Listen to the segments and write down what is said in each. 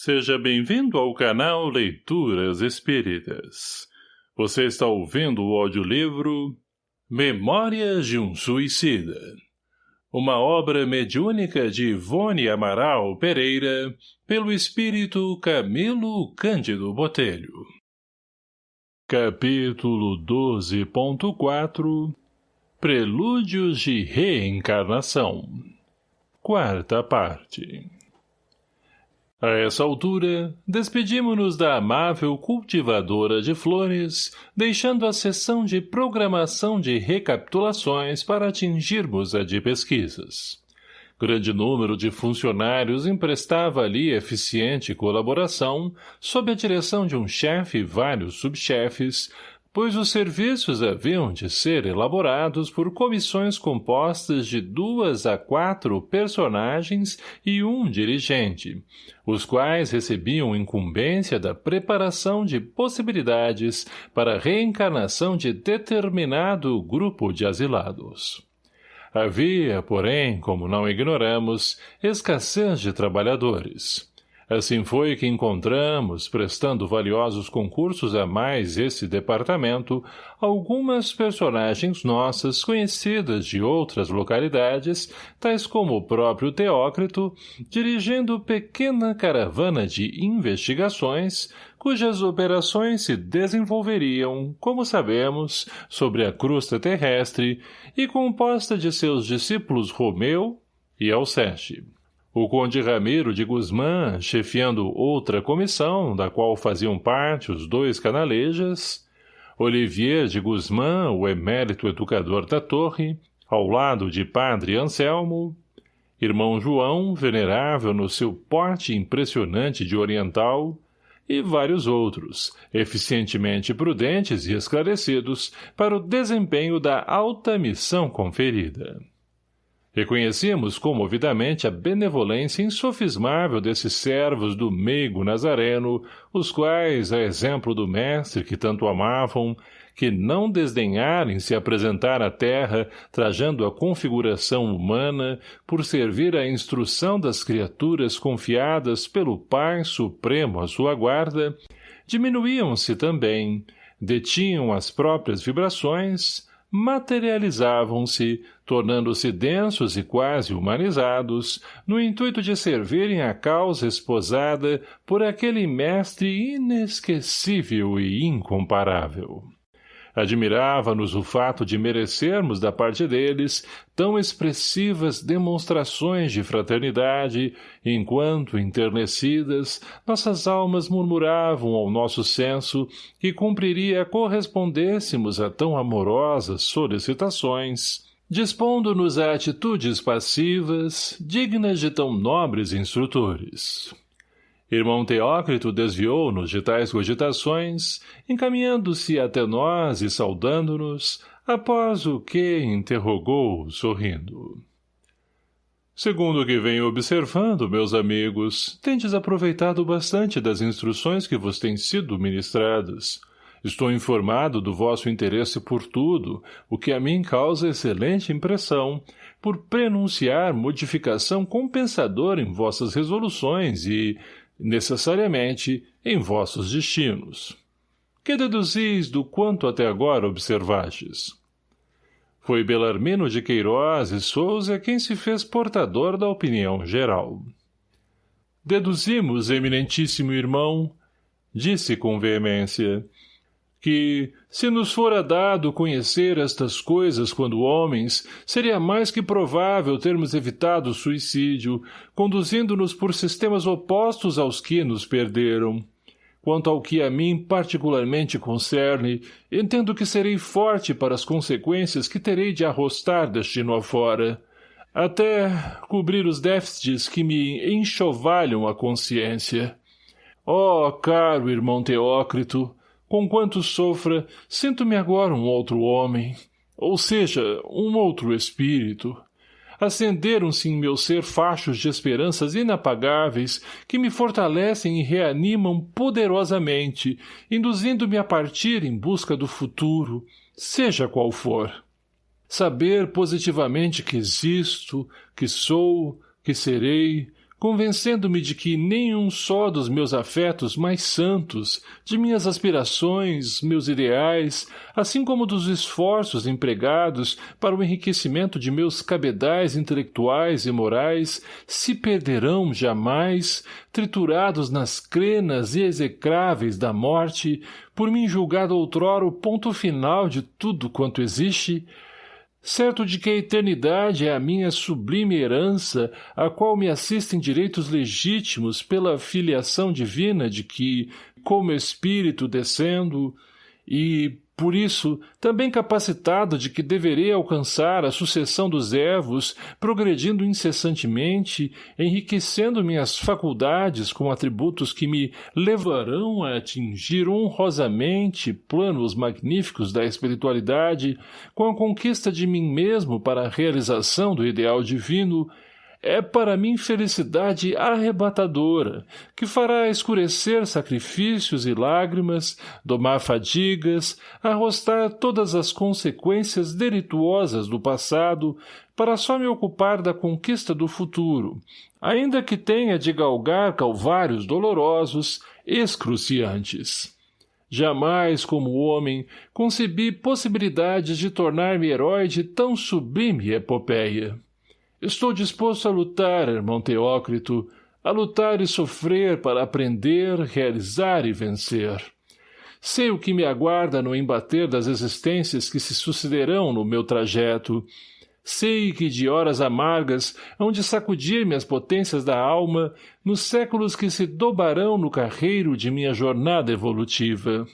Seja bem-vindo ao canal Leituras Espíritas. Você está ouvindo o audiolivro Memórias de um Suicida. Uma obra mediúnica de Ivone Amaral Pereira, pelo espírito Camilo Cândido Botelho. Capítulo 12.4 Prelúdios de Reencarnação Quarta parte a essa altura, despedimos-nos da amável cultivadora de flores, deixando a sessão de programação de recapitulações para atingirmos a de pesquisas. Grande número de funcionários emprestava ali eficiente colaboração, sob a direção de um chefe e vários subchefes, pois os serviços haviam de ser elaborados por comissões compostas de duas a quatro personagens e um dirigente, os quais recebiam incumbência da preparação de possibilidades para a reencarnação de determinado grupo de asilados. Havia, porém, como não ignoramos, escassez de trabalhadores. Assim foi que encontramos, prestando valiosos concursos a mais esse departamento, algumas personagens nossas conhecidas de outras localidades, tais como o próprio Teócrito, dirigindo pequena caravana de investigações, cujas operações se desenvolveriam, como sabemos, sobre a crosta terrestre e composta de seus discípulos Romeu e Alceste. O conde Ramiro de Guzmã, chefiando outra comissão, da qual faziam parte os dois canalejas, Olivier de Guzmã, o emérito educador da torre, ao lado de padre Anselmo, irmão João, venerável no seu porte impressionante de oriental, e vários outros, eficientemente prudentes e esclarecidos para o desempenho da alta missão conferida. Reconhecíamos comovidamente a benevolência insofismável desses servos do meigo nazareno, os quais, a exemplo do mestre que tanto amavam, que não desdenharem se apresentar à terra, trajando a configuração humana, por servir à instrução das criaturas confiadas pelo Pai Supremo à sua guarda, diminuíam-se também, detinham as próprias vibrações, materializavam-se, tornando-se densos e quase humanizados, no intuito de servirem a causa esposada por aquele mestre inesquecível e incomparável. Admirava-nos o fato de merecermos da parte deles tão expressivas demonstrações de fraternidade, enquanto, enternecidas, nossas almas murmuravam ao nosso senso que cumpriria correspondêssemos a tão amorosas solicitações, dispondo-nos a atitudes passivas, dignas de tão nobres instrutores. Irmão Teócrito desviou-nos de tais cogitações, encaminhando-se até nós e saudando-nos, após o que interrogou, sorrindo. Segundo o que venho observando, meus amigos, tendes aproveitado bastante das instruções que vos têm sido ministradas. Estou informado do vosso interesse por tudo, o que a mim causa excelente impressão, por prenunciar modificação compensadora em vossas resoluções e, necessariamente, em vossos destinos. Que deduzis do quanto até agora observastes? Foi Belarmino de Queiroz e Souza quem se fez portador da opinião geral. Deduzimos, eminentíssimo irmão, disse com veemência, que, se nos fora dado conhecer estas coisas quando homens, seria mais que provável termos evitado o suicídio, conduzindo-nos por sistemas opostos aos que nos perderam. Quanto ao que a mim particularmente concerne, entendo que serei forte para as consequências que terei de arrostar destino afora, até cobrir os déficits que me enxovalham a consciência. Oh, caro irmão Teócrito, Conquanto sofra, sinto-me agora um outro homem, ou seja, um outro espírito. Acenderam-se em meu ser fachos de esperanças inapagáveis que me fortalecem e reanimam poderosamente, induzindo-me a partir em busca do futuro, seja qual for. Saber positivamente que existo, que sou, que serei, convencendo-me de que nenhum só dos meus afetos mais santos, de minhas aspirações, meus ideais, assim como dos esforços empregados para o enriquecimento de meus cabedais intelectuais e morais, se perderão jamais, triturados nas crenas e execráveis da morte, por mim julgado outrora o ponto final de tudo quanto existe, certo de que a eternidade é a minha sublime herança, a qual me assistem direitos legítimos pela filiação divina de que, como espírito descendo, e, por isso, também capacitado de que deverei alcançar a sucessão dos ervos, progredindo incessantemente, enriquecendo minhas faculdades com atributos que me levarão a atingir honrosamente planos magníficos da espiritualidade, com a conquista de mim mesmo para a realização do ideal divino, é para mim felicidade arrebatadora, que fará escurecer sacrifícios e lágrimas, domar fadigas, arrostar todas as consequências delituosas do passado, para só me ocupar da conquista do futuro, ainda que tenha de galgar calvários dolorosos, excruciantes. Jamais, como homem, concebi possibilidades de tornar-me herói de tão sublime epopeia. Estou disposto a lutar, irmão Teócrito, a lutar e sofrer para aprender, realizar e vencer. Sei o que me aguarda no embater das existências que se sucederão no meu trajeto. Sei que de horas amargas hão de sacudir-me as potências da alma nos séculos que se dobarão no carreiro de minha jornada evolutiva.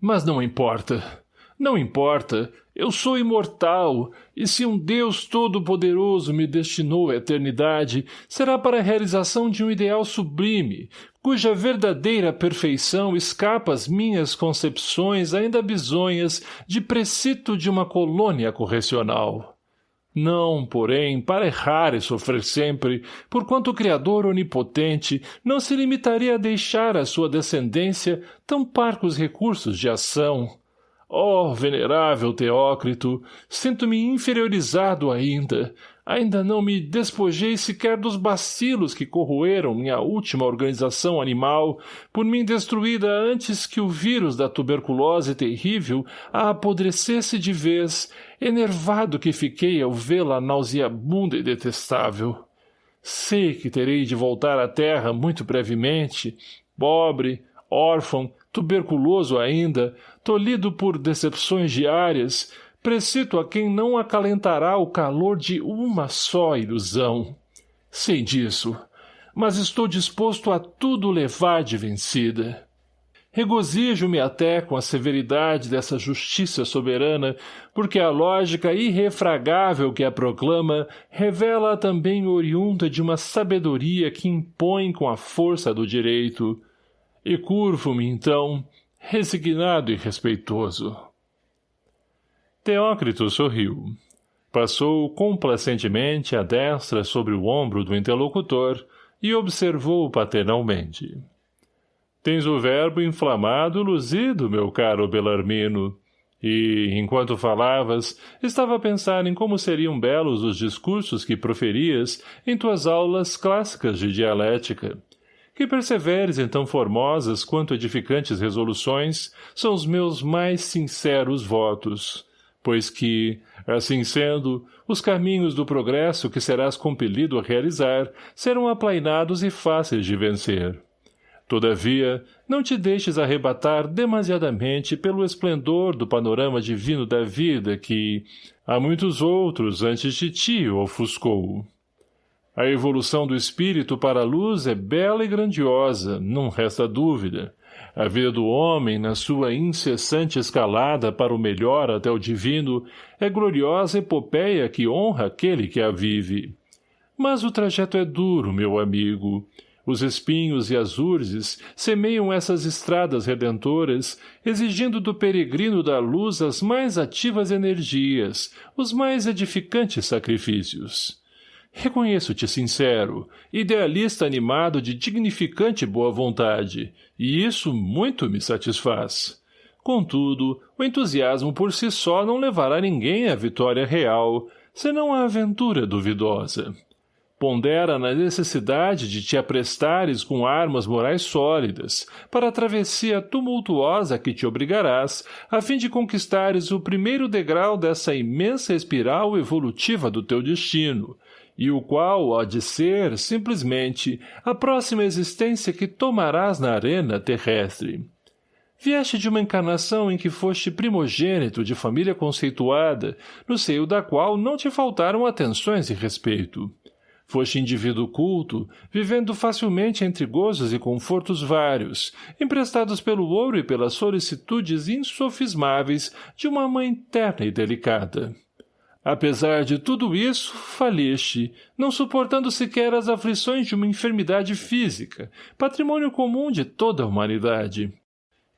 Mas não importa. Não importa, eu sou imortal, e se um Deus todo-poderoso me destinou à eternidade, será para a realização de um ideal sublime, cuja verdadeira perfeição escapa às minhas concepções ainda bisonhas de precito de uma colônia correcional. Não, porém, para errar e sofrer sempre, porquanto o Criador onipotente não se limitaria a deixar à sua descendência tão parcos recursos de ação, Oh, venerável Teócrito, sinto-me inferiorizado ainda. Ainda não me despojei sequer dos bacilos que corroeram minha última organização animal, por mim destruída antes que o vírus da tuberculose terrível a apodrecesse de vez, enervado que fiquei ao vê-la nauseabunda e detestável. Sei que terei de voltar à terra muito brevemente, pobre, órfão, tuberculoso ainda, tolhido por decepções diárias, precito a quem não acalentará o calor de uma só ilusão. Sei disso, mas estou disposto a tudo levar de vencida. Regozijo-me até com a severidade dessa justiça soberana, porque a lógica irrefragável que a proclama revela também oriunda de uma sabedoria que impõe com a força do direito, e curvo-me, então, resignado e respeitoso. Teócrito sorriu. Passou complacentemente a destra sobre o ombro do interlocutor e observou paternalmente. Tens o verbo inflamado luzido, meu caro Belarmino, e, enquanto falavas, estava a pensar em como seriam belos os discursos que proferias em tuas aulas clássicas de dialética, que perseveres em tão formosas quanto edificantes resoluções são os meus mais sinceros votos, pois que, assim sendo, os caminhos do progresso que serás compelido a realizar serão aplainados e fáceis de vencer. Todavia, não te deixes arrebatar demasiadamente pelo esplendor do panorama divino da vida que, a muitos outros antes de ti, ofuscou. A evolução do espírito para a luz é bela e grandiosa, não resta dúvida. A vida do homem, na sua incessante escalada para o melhor até o divino, é gloriosa epopeia que honra aquele que a vive. Mas o trajeto é duro, meu amigo. Os espinhos e as urzes semeiam essas estradas redentoras, exigindo do peregrino da luz as mais ativas energias, os mais edificantes sacrifícios. Reconheço-te sincero, idealista animado de dignificante boa vontade, e isso muito me satisfaz. Contudo, o entusiasmo por si só não levará ninguém à vitória real, senão à aventura duvidosa. Pondera na necessidade de te aprestares com armas morais sólidas, para a travessia tumultuosa a que te obrigarás, a fim de conquistares o primeiro degrau dessa imensa espiral evolutiva do teu destino, e o qual há de ser, simplesmente, a próxima existência que tomarás na arena terrestre. Vieste de uma encarnação em que foste primogênito de família conceituada, no seio da qual não te faltaram atenções e respeito. Foste indivíduo culto, vivendo facilmente entre gozos e confortos vários, emprestados pelo ouro e pelas solicitudes insofismáveis de uma mãe terna e delicada. Apesar de tudo isso, faliste, não suportando sequer as aflições de uma enfermidade física, patrimônio comum de toda a humanidade.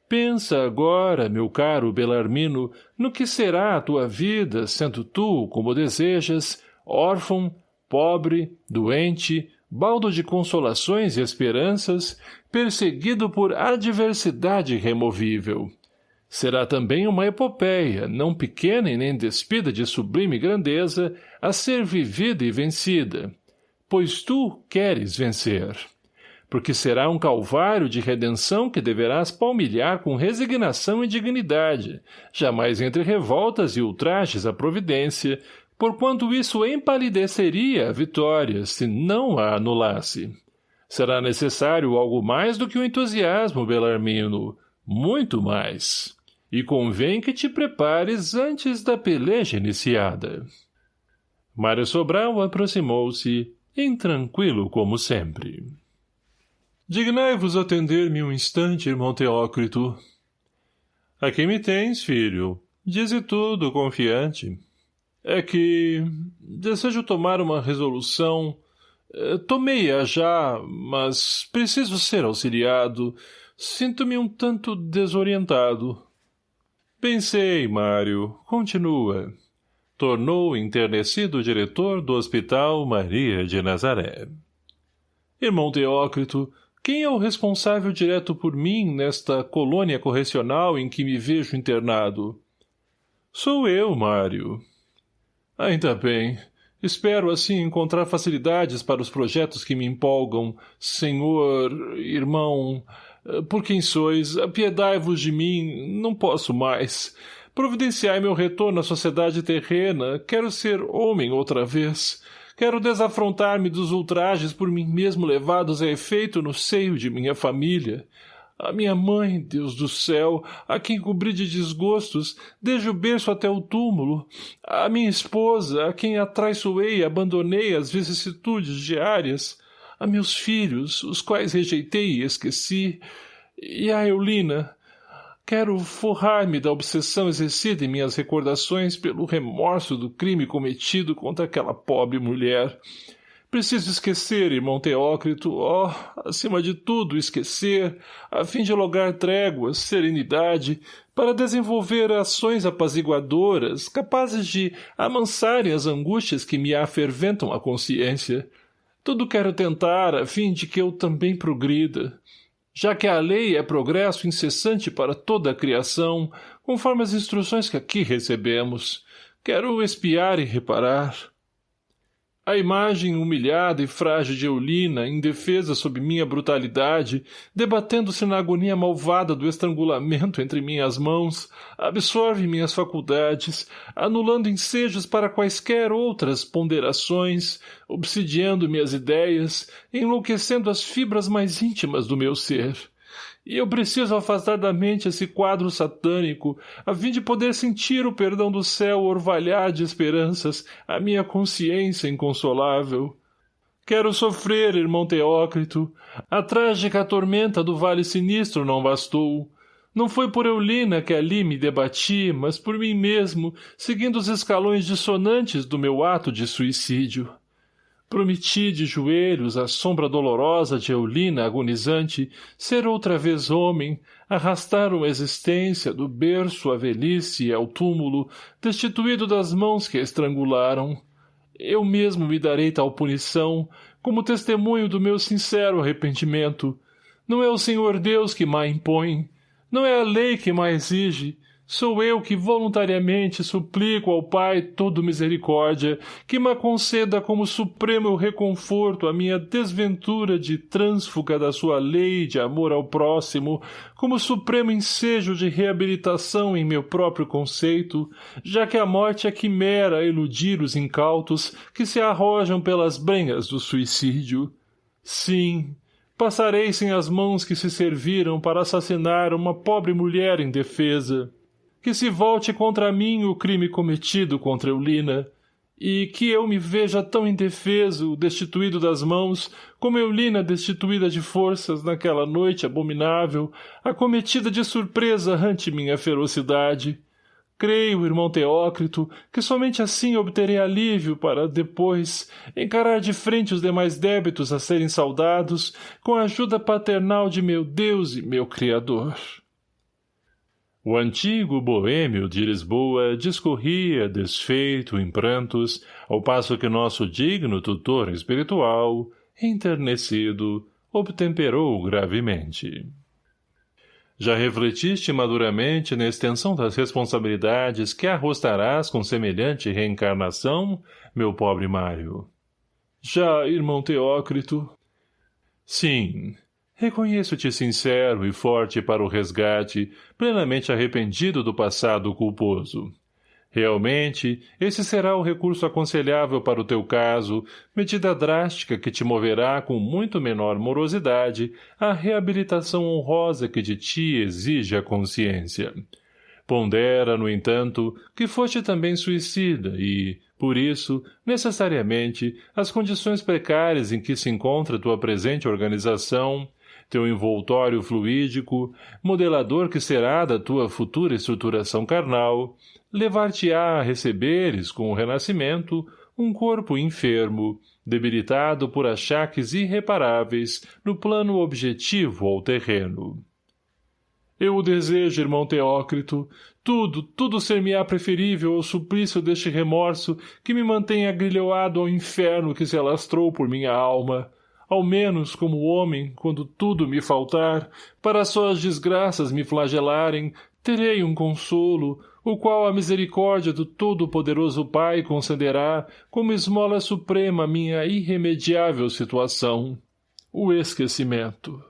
Pensa agora, meu caro Belarmino, no que será a tua vida, sendo tu, como desejas, órfão, pobre, doente, baldo de consolações e esperanças, perseguido por adversidade irremovível. Será também uma epopeia, não pequena e nem despida de sublime grandeza, a ser vivida e vencida, pois tu queres vencer. Porque será um calvário de redenção que deverás palmilhar com resignação e dignidade, jamais entre revoltas e ultrajes à providência, porquanto isso empalideceria a vitória, se não a anulasse. Será necessário algo mais do que o entusiasmo, Belarmino, muito mais. E convém que te prepares antes da peleja iniciada. Mário Sobral aproximou-se, intranquilo como sempre. Dignai-vos atender-me um instante, irmão Teócrito. Aqui me tens, filho. Dize tudo, confiante. É que desejo tomar uma resolução. Eh, tomei-a já, mas preciso ser auxiliado. Sinto-me um tanto desorientado. Pensei, Mário. Continua. Tornou enternecido o diretor do Hospital Maria de Nazaré. Irmão Teócrito, quem é o responsável direto por mim nesta colônia correcional em que me vejo internado? Sou eu, Mário. Ainda bem. Espero, assim, encontrar facilidades para os projetos que me empolgam. Senhor, irmão, por quem sois, apiedai-vos de mim, não posso mais. Providenciai meu retorno à sociedade terrena, quero ser homem outra vez. Quero desafrontar-me dos ultrajes por mim mesmo levados a efeito no seio de minha família. A minha mãe, Deus do céu, a quem cobri de desgostos, desde o berço até o túmulo. A minha esposa, a quem atraiçoei e abandonei as vicissitudes diárias. A meus filhos, os quais rejeitei e esqueci. E a Eulina. Quero forrar-me da obsessão exercida em minhas recordações pelo remorso do crime cometido contra aquela pobre mulher. Preciso esquecer, irmão Teócrito, ó, oh, acima de tudo esquecer, a fim de lograr tréguas, serenidade, para desenvolver ações apaziguadoras, capazes de amansarem as angústias que me aferventam a consciência. Tudo quero tentar, a fim de que eu também progrida. Já que a lei é progresso incessante para toda a criação, conforme as instruções que aqui recebemos, quero espiar e reparar. A imagem humilhada e frágil de Eulina, indefesa sob minha brutalidade, debatendo-se na agonia malvada do estrangulamento entre minhas mãos, absorve minhas faculdades, anulando ensejos para quaisquer outras ponderações, obsidiando minhas ideias, enlouquecendo as fibras mais íntimas do meu ser. E eu preciso afastar da mente esse quadro satânico, a fim de poder sentir o perdão do céu orvalhar de esperanças a minha consciência inconsolável. Quero sofrer, irmão Teócrito. A trágica tormenta do vale sinistro não bastou. Não foi por Eulina que ali me debati, mas por mim mesmo, seguindo os escalões dissonantes do meu ato de suicídio. Prometi de joelhos à sombra dolorosa de Eulina agonizante ser outra vez homem, arrastar uma existência do berço à velhice e ao túmulo, destituído das mãos que a estrangularam. Eu mesmo me darei tal punição, como testemunho do meu sincero arrependimento. Não é o Senhor Deus que má impõe, não é a lei que má exige, Sou eu que voluntariamente suplico ao Pai todo misericórdia que me conceda como supremo reconforto a minha desventura de trânsfuga da sua lei de amor ao próximo, como supremo ensejo de reabilitação em meu próprio conceito, já que a morte é quimera a iludir os incautos que se arrojam pelas brenhas do suicídio. Sim, passarei sem as mãos que se serviram para assassinar uma pobre mulher indefesa que se volte contra mim o crime cometido contra Eulina, e que eu me veja tão indefeso, destituído das mãos, como Eulina destituída de forças naquela noite abominável, acometida de surpresa ante minha ferocidade. Creio, irmão Teócrito, que somente assim obterei alívio para, depois, encarar de frente os demais débitos a serem saudados, com a ajuda paternal de meu Deus e meu Criador. O antigo boêmio de Lisboa discorria, desfeito em prantos, ao passo que nosso digno tutor espiritual, enternecido, obtemperou gravemente. Já refletiste maduramente na extensão das responsabilidades que arrostarás com semelhante reencarnação, meu pobre Mário? Já, irmão Teócrito? Sim, Reconheço-te sincero e forte para o resgate, plenamente arrependido do passado culposo. Realmente, esse será o recurso aconselhável para o teu caso, medida drástica que te moverá com muito menor morosidade à reabilitação honrosa que de ti exige a consciência. Pondera, no entanto, que foste também suicida e, por isso, necessariamente, as condições precárias em que se encontra tua presente organização, teu envoltório fluídico, modelador que será da tua futura estruturação carnal, levar-te-á a receberes, com o renascimento, um corpo enfermo, debilitado por achaques irreparáveis no plano objetivo ou terreno. Eu o desejo, irmão Teócrito, tudo, tudo ser-me-á preferível ao suplício deste remorso que me mantém agrilhoado ao inferno que se alastrou por minha alma, ao menos como homem, quando tudo me faltar, para só as desgraças me flagelarem, terei um consolo, o qual a misericórdia do Todo-Poderoso Pai concederá como esmola suprema minha irremediável situação, o esquecimento.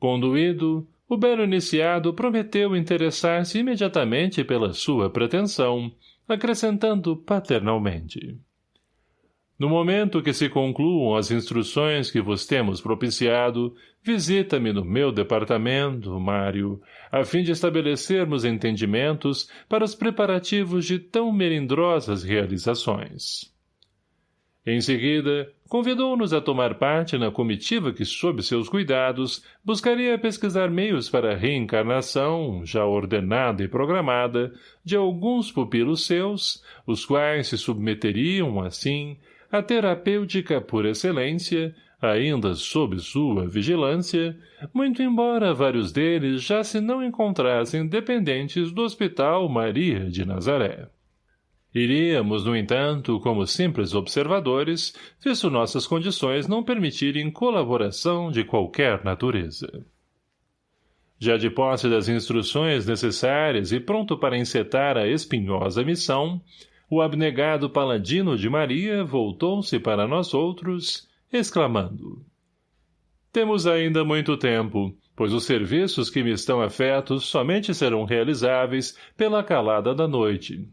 Conduído, o belo iniciado prometeu interessar-se imediatamente pela sua pretensão, acrescentando paternalmente. No momento que se concluam as instruções que vos temos propiciado, visita-me no meu departamento, Mário, a fim de estabelecermos entendimentos para os preparativos de tão melindrosas realizações. Em seguida, convidou-nos a tomar parte na comitiva que, sob seus cuidados, buscaria pesquisar meios para a reencarnação, já ordenada e programada, de alguns pupilos seus, os quais se submeteriam, assim, a terapêutica por excelência, ainda sob sua vigilância, muito embora vários deles já se não encontrassem dependentes do Hospital Maria de Nazaré. Iríamos, no entanto, como simples observadores, visto nossas condições não permitirem colaboração de qualquer natureza. Já de posse das instruções necessárias e pronto para encetar a espinhosa missão, o abnegado paladino de Maria voltou-se para nós outros, exclamando. Temos ainda muito tempo, pois os serviços que me estão afetos somente serão realizáveis pela calada da noite.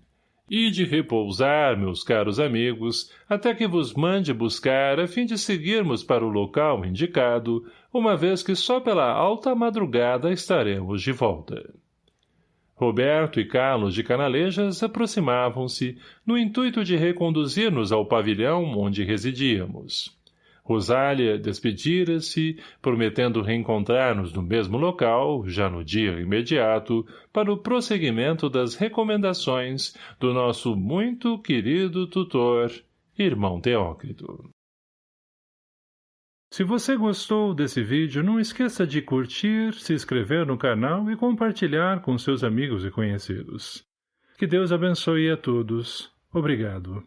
E de repousar, meus caros amigos, até que vos mande buscar a fim de seguirmos para o local indicado, uma vez que só pela alta madrugada estaremos de volta. Roberto e Carlos de Canalejas aproximavam-se, no intuito de reconduzir-nos ao pavilhão onde residíamos. Rosália despedira-se, prometendo reencontrar-nos no mesmo local, já no dia imediato, para o prosseguimento das recomendações do nosso muito querido tutor, irmão Teócrito. Se você gostou desse vídeo, não esqueça de curtir, se inscrever no canal e compartilhar com seus amigos e conhecidos. Que Deus abençoe a todos. Obrigado.